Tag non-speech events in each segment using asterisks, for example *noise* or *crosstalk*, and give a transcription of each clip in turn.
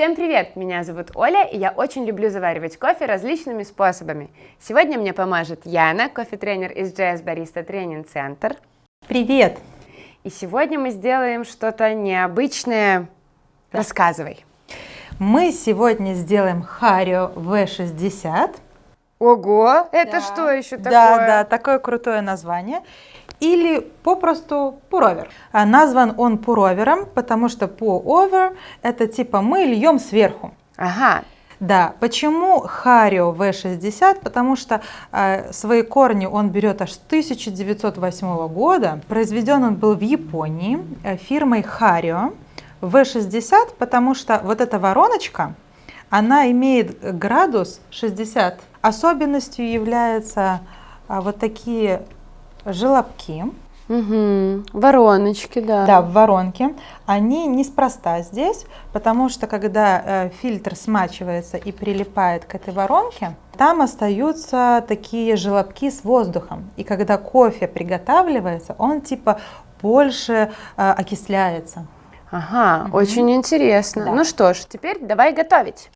Всем привет! Меня зовут Оля, и я очень люблю заваривать кофе различными способами. Сегодня мне поможет Яна, кофе-тренер из JS Barista Training Center. Привет! И сегодня мы сделаем что-то необычное. Да. Рассказывай. Мы сегодня сделаем Харио V60. Ого, это да. что еще такое? Да, да, такое крутое название или попросту пуровер. А назван он пуровером, потому что pour-over это типа мы льем сверху. Ага. Да, почему Харио V60? Потому что э, свои корни он берет аж с 1908 года. Произведен он был в Японии э, фирмой Харио V60, потому что вот эта вороночка, она имеет градус 60. Особенностью являются э, вот такие желобки. Угу. Вороночки, да. Да, в воронке. Они неспроста здесь, потому что когда э, фильтр смачивается и прилипает к этой воронке, там остаются такие желобки с воздухом. И когда кофе приготавливается, он типа больше э, окисляется. Ага, угу. очень интересно. Да. Ну что ж, теперь давай готовить.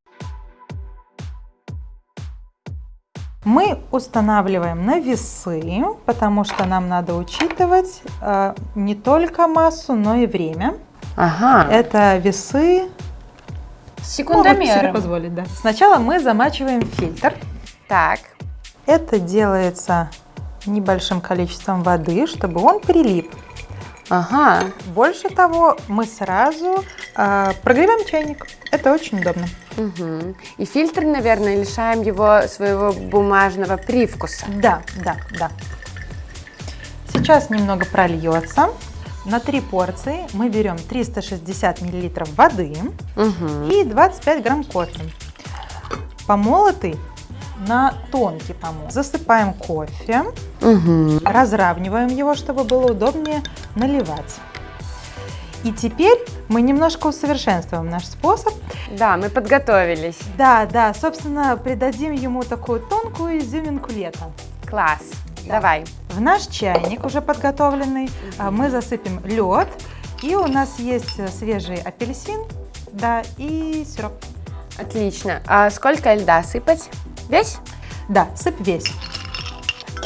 Мы устанавливаем на весы, потому что нам надо учитывать э, не только массу, но и время. Ага. Это весы секундомером. себе позволить, да. Сначала мы замачиваем фильтр. Так. Это делается небольшим количеством воды, чтобы он прилип. Ага. Больше того, мы сразу э, прогреваем чайник. Это очень удобно. Угу. И фильтр, наверное, лишаем его своего бумажного привкуса. Да, да, да. Сейчас немного прольется. На три порции мы берем 360 мл воды угу. и 25 грамм кофе. Помолотый на тонкий помол. Засыпаем кофе, угу. разравниваем его, чтобы было удобнее наливать. И теперь мы немножко усовершенствуем наш способ. Да, мы подготовились. Да, да, собственно, придадим ему такую тонкую изюминку лета. Класс. Да. Давай. В наш чайник уже подготовленный угу. мы засыпем лед. И у нас есть свежий апельсин, да, и сироп. Отлично. А сколько льда сыпать? Весь? Да, сыпь весь.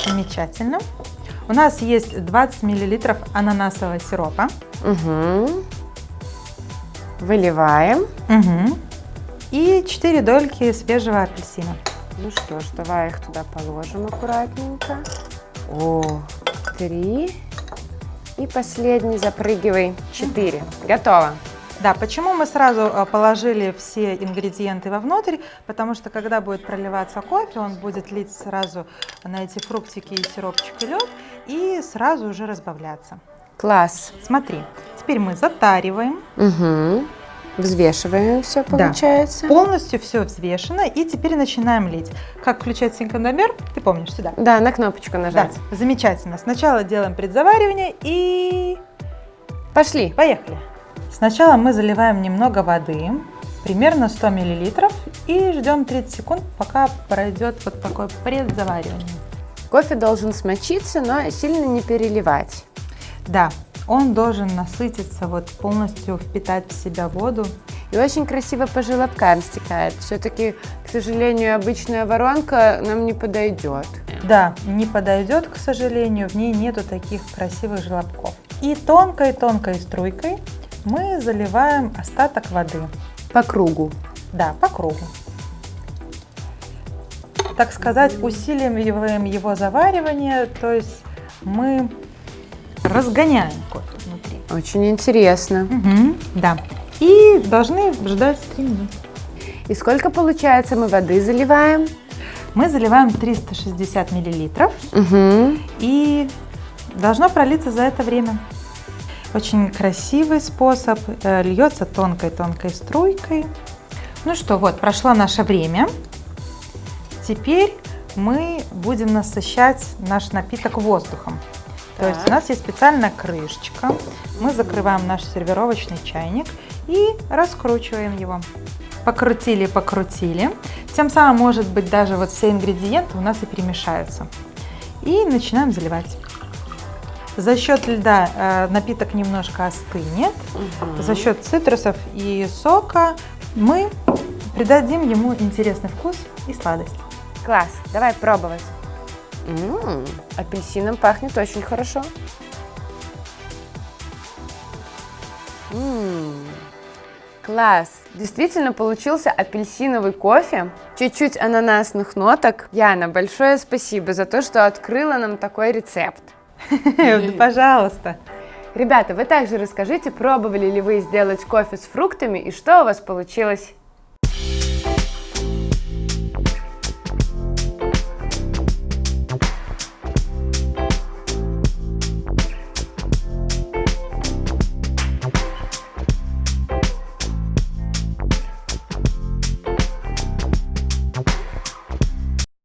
Замечательно. У нас есть 20 миллилитров ананасового сиропа. Угу. Выливаем. Угу. И 4 дольки свежего апельсина. Ну что ж, давай их туда положим аккуратненько. О, три. И последний запрыгивай. Четыре. Готово. Да, почему мы сразу э, положили все ингредиенты вовнутрь? Потому что когда будет проливаться кофе, он будет лить сразу на эти фруктики и сиропчик и лед и сразу уже разбавляться. Класс. Смотри, теперь мы затариваем. Угу. Взвешиваем все получается. Да. Полностью все взвешено. И теперь начинаем лить. Как включать секундомер? Ты помнишь сюда? Да, на кнопочку нажать. Да, замечательно. Сначала делаем предзаваривание и... Пошли. Поехали. Сначала мы заливаем немного воды, примерно 100 мл, и ждем 30 секунд, пока пройдет вот такое предзаваривание. Кофе должен смочиться, но сильно не переливать. Да, он должен насытиться, вот полностью впитать в себя воду. И очень красиво по желобкам стекает. Все-таки, к сожалению, обычная воронка нам не подойдет. Да, не подойдет, к сожалению, в ней нету таких красивых желобков. И тонкой-тонкой струйкой мы заливаем остаток воды. По кругу? Да, по кругу. Так сказать, усиливаем его заваривание, то есть мы разгоняем кофе внутри. Очень интересно. Угу, да. И должны ждать 3 минуты. И сколько получается мы воды заливаем? Мы заливаем 360 миллилитров. Угу. И должно пролиться за это время. Очень красивый способ, э, льется тонкой-тонкой струйкой. Ну что, вот, прошло наше время. Теперь мы будем насыщать наш напиток воздухом. Так. То есть у нас есть специальная крышечка. Мы закрываем наш сервировочный чайник и раскручиваем его. Покрутили, покрутили. Тем самым, может быть, даже вот все ингредиенты у нас и перемешаются. И начинаем заливать. За счет льда э, напиток немножко остынет. Угу. За счет цитрусов и сока мы придадим ему интересный вкус и сладость. Класс, давай пробовать. М, апельсином пахнет очень хорошо. М, Класс! Действительно получился апельсиновый кофе, чуть-чуть ананасных ноток. Яна, большое спасибо за то, что открыла нам такой рецепт. *laughs* Пожалуйста. Ребята, вы также расскажите, пробовали ли вы сделать кофе с фруктами и что у вас получилось.